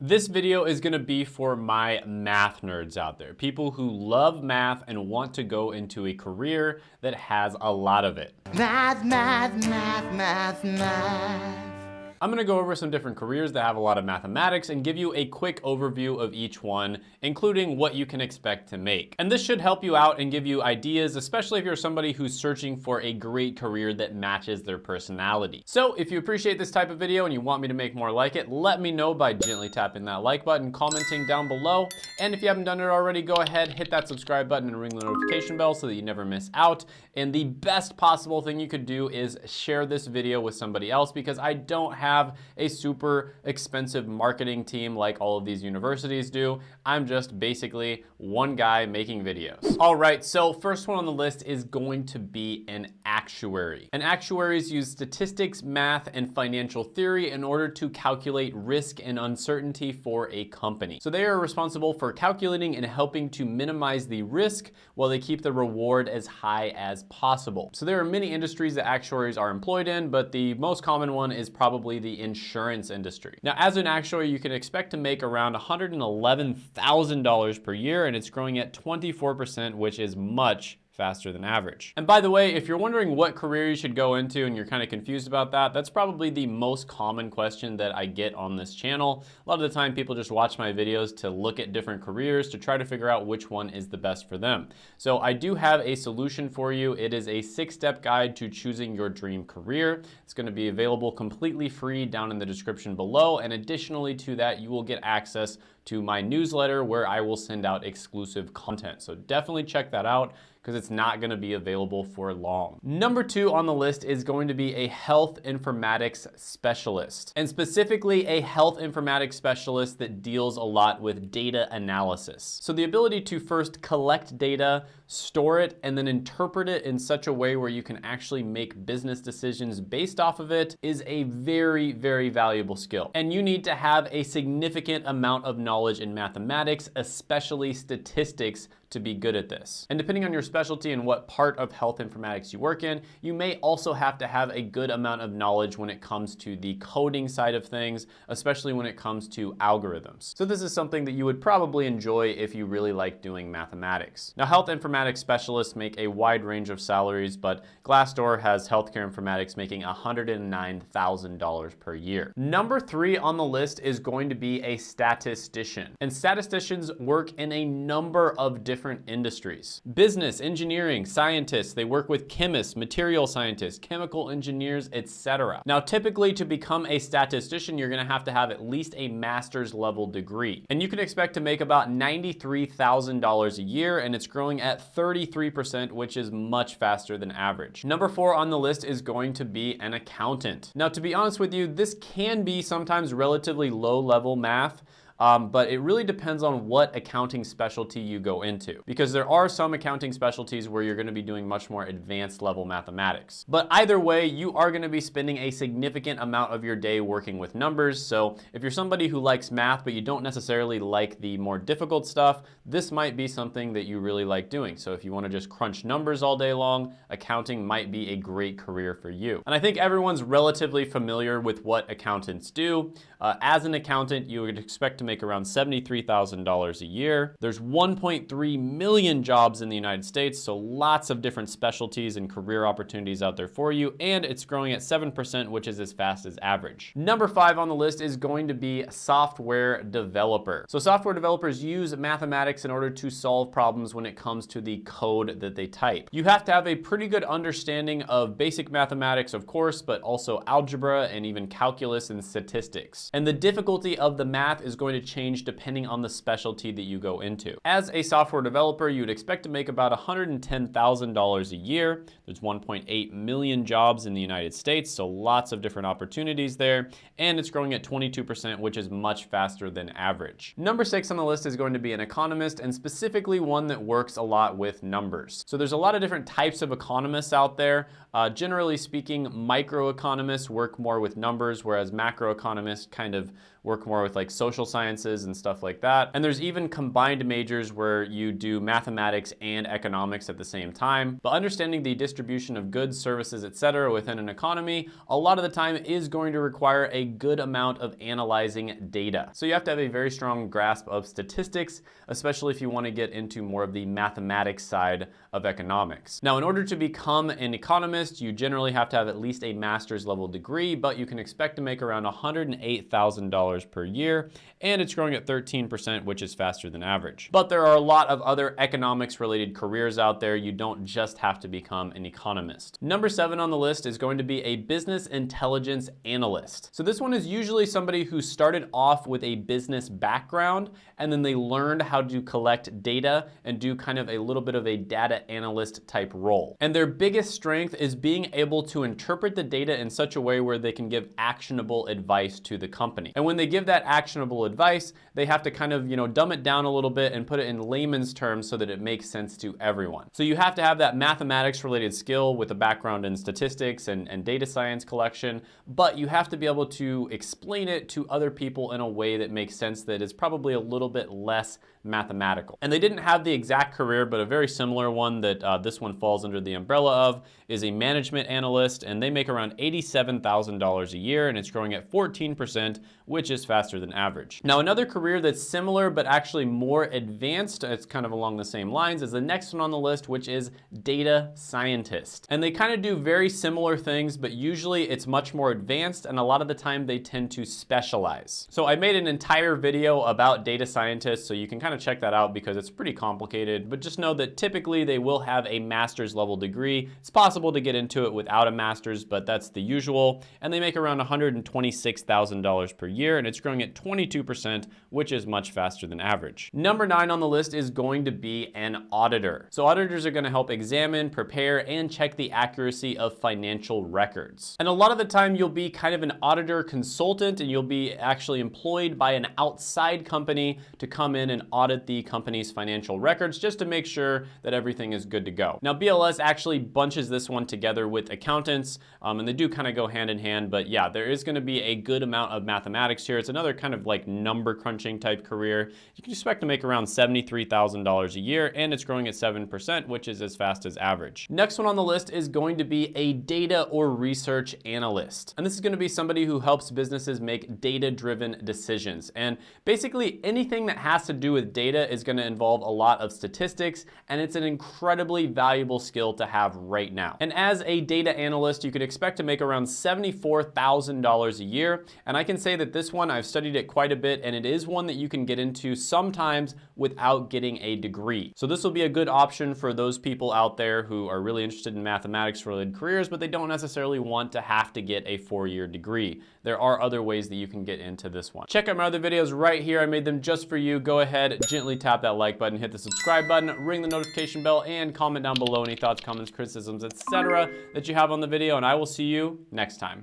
This video is gonna be for my math nerds out there, people who love math and want to go into a career that has a lot of it. Math, math, math, math, math. I'm gonna go over some different careers that have a lot of mathematics and give you a quick overview of each one, including what you can expect to make. And this should help you out and give you ideas, especially if you're somebody who's searching for a great career that matches their personality. So if you appreciate this type of video and you want me to make more like it, let me know by gently tapping that like button, commenting down below. And if you haven't done it already, go ahead, hit that subscribe button and ring the notification bell so that you never miss out. And the best possible thing you could do is share this video with somebody else because I don't have have a super expensive marketing team like all of these universities do. I'm just basically one guy making videos. All right, so first one on the list is going to be an actuary. And actuaries use statistics, math, and financial theory in order to calculate risk and uncertainty for a company. So they are responsible for calculating and helping to minimize the risk while they keep the reward as high as possible. So there are many industries that actuaries are employed in, but the most common one is probably the insurance industry. Now, as an actuary, you can expect to make around $111,000 per year, and it's growing at 24%, which is much faster than average. And by the way, if you're wondering what career you should go into and you're kind of confused about that, that's probably the most common question that I get on this channel. A lot of the time people just watch my videos to look at different careers to try to figure out which one is the best for them. So I do have a solution for you. It is a six-step guide to choosing your dream career. It's gonna be available completely free down in the description below. And additionally to that, you will get access to my newsletter where I will send out exclusive content. So definitely check that out because it's not gonna be available for long. Number two on the list is going to be a health informatics specialist, and specifically a health informatics specialist that deals a lot with data analysis. So the ability to first collect data, store it, and then interpret it in such a way where you can actually make business decisions based off of it is a very, very valuable skill. And you need to have a significant amount of knowledge in mathematics, especially statistics, to be good at this. And depending on your specialty and what part of health informatics you work in, you may also have to have a good amount of knowledge when it comes to the coding side of things, especially when it comes to algorithms. So this is something that you would probably enjoy if you really like doing mathematics. Now, health informatics specialists make a wide range of salaries, but Glassdoor has healthcare informatics making $109,000 per year. Number three on the list is going to be a statistician. And statisticians work in a number of different different industries. Business, engineering, scientists, they work with chemists, material scientists, chemical engineers, etc. Now, typically to become a statistician, you're gonna have to have at least a master's level degree. And you can expect to make about $93,000 a year, and it's growing at 33%, which is much faster than average. Number four on the list is going to be an accountant. Now, to be honest with you, this can be sometimes relatively low level math, um, but it really depends on what accounting specialty you go into because there are some accounting specialties where you're gonna be doing much more advanced level mathematics. But either way, you are gonna be spending a significant amount of your day working with numbers. So if you're somebody who likes math, but you don't necessarily like the more difficult stuff, this might be something that you really like doing. So if you wanna just crunch numbers all day long, accounting might be a great career for you. And I think everyone's relatively familiar with what accountants do. Uh, as an accountant, you would expect to make around $73,000 a year. There's 1.3 million jobs in the United States, so lots of different specialties and career opportunities out there for you, and it's growing at 7%, which is as fast as average. Number five on the list is going to be software developer. So software developers use mathematics in order to solve problems when it comes to the code that they type. You have to have a pretty good understanding of basic mathematics, of course, but also algebra and even calculus and statistics. And the difficulty of the math is going to change depending on the specialty that you go into. As a software developer, you would expect to make about $110,000 a year. There's 1.8 million jobs in the United States, so lots of different opportunities there, and it's growing at 22%, which is much faster than average. Number six on the list is going to be an economist, and specifically one that works a lot with numbers. So there's a lot of different types of economists out there. Uh, generally speaking, microeconomists work more with numbers, whereas macroeconomists kind of work more with like social sciences and stuff like that. And there's even combined majors where you do mathematics and economics at the same time. But understanding the distribution of goods, services, etc. within an economy, a lot of the time is going to require a good amount of analyzing data. So you have to have a very strong grasp of statistics, especially if you want to get into more of the mathematics side of economics. Now, in order to become an economist, you generally have to have at least a master's level degree, but you can expect to make around $108,000 per year, and it's growing at 13%, which is faster than average. But there are a lot of other economics related careers out there. You don't just have to become an economist. Number seven on the list is going to be a business intelligence analyst. So this one is usually somebody who started off with a business background and then they learned how to collect data and do kind of a little bit of a data analyst type role. And their biggest strength is being able to interpret the data in such a way where they can give actionable advice to the company. And when they give that actionable advice, they have to kind of, you know, dumb it down a little bit and put it in layman's terms so that it makes sense to everyone. So you have to have that mathematics related skill with a background in statistics and, and data science collection, but you have to be able to explain it to other people in a way that makes sense that is probably a little bit less mathematical. And they didn't have the exact career, but a very similar one that uh, this one falls under the umbrella of is a management analyst, and they make around $87,000 a year, and it's growing at 14%, which is faster than average. Now, another career that's similar, but actually more advanced, it's kind of along the same lines, is the next one on the list, which is data scientist. And they kind of do very similar things, but usually it's much more advanced, and a lot of the time they tend to specialize. So I made an entire video about data scientists, so you can kind of check that out because it's pretty complicated, but just know that typically they will have a master's level degree. It's possible to get into it without a master's, but that's the usual. And they make around $126,000 per year, and it's growing at 22%, which is much faster than average. Number nine on the list is going to be an auditor. So auditors are gonna help examine, prepare, and check the accuracy of financial records. And a lot of the time you'll be kind of an auditor consultant and you'll be actually employed by an outside company to come in and audit the company's financial records just to make sure that everything is good to go. Now BLS actually bunches this one together with accountants um, and they do kind of go hand in hand, but yeah, there is gonna be a good amount of mathematics here. It's another kind of like number crunching type career. You can expect to make around $73,000 a year and it's growing at 7%, which is as fast as average. Next one on the list is going to be a data or research analyst. And this is gonna be somebody who helps businesses make data-driven decisions. And basically anything that has to do with data is gonna involve a lot of statistics and it's an incredibly valuable skill to have right now. And as a data analyst, you could expect to make around $74,000 a year. And I can say that this one, I've studied it quite a bit and it is one that you can get into sometimes without getting a degree. So this will be a good option for those people out there who are really interested in mathematics related careers, but they don't necessarily want to have to get a four-year degree. There are other ways that you can get into this one. Check out my other videos right here. I made them just for you. Go ahead, gently tap that like button, hit the subscribe button, ring the notification bell, and comment down below any thoughts, comments, criticisms, etc. that you have on the video, and I will see you next time.